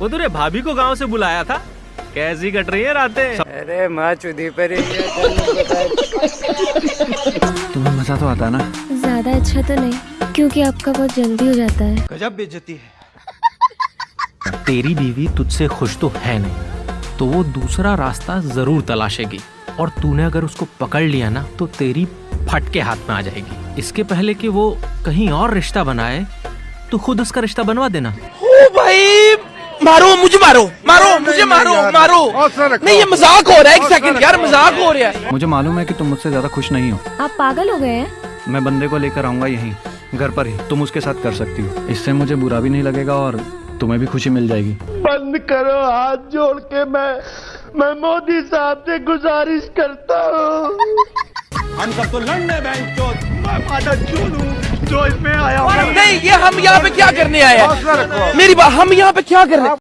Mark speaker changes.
Speaker 1: वो तुरे भाभी को गाँव से बुलाया था। कैसी कट रही है रातें?
Speaker 2: अरे माँ चुदी पर तेनू।
Speaker 3: तुम्हें मज़ा तो आता ना?
Speaker 4: ज़्यादा अच्छा तो नहीं क्योंकि आपका बहुत जल्दी हो जाता है।
Speaker 3: गजब बेइज्जती है।
Speaker 1: तेरी बीवी तुझसे खुश तो है नहीं तो वो दूसरा रास्ता ज़रूर तलाशेगी। और तूने अगर उसको पकड़ लिया ना तो तेरी फट के हाथ में आ जाएगी। इसके पहले कि वो कहीं और रिश्ता बनाए तो खुद उसका रिश्ता बनवा देना।
Speaker 5: ओ भाई मारो मुझे मारो मारो मुझे मारो मारो। नहीं ये मज़ाक हो रहा है एक सेकंड यार मज़ाक हो रहा है।
Speaker 3: मुझे मालूम है कि तुम मुझसे ज़्यादा खुश नहीं हो।
Speaker 4: आप पागल हो गए हैं।
Speaker 3: मैं बंदे को लेकर आऊँगा यहीं घर पर ही। तुम उसके साथ कर सकती हो। इससे मुझे बुरा भी नहीं लगेगा और तुम्हें भी खुशी मिल जाएगी।
Speaker 6: बंद करो हाथ जोड़ के मैं मैं मोदी साहब से गुजारिश करता हूँ।
Speaker 7: हम सब तो लड़ने बैंक जो इसमें आया
Speaker 5: नहीं ये हम यहाँ पे क्या करने आए हैं? मेरी बात हम यहाँ पे क्या कर रहे हैं?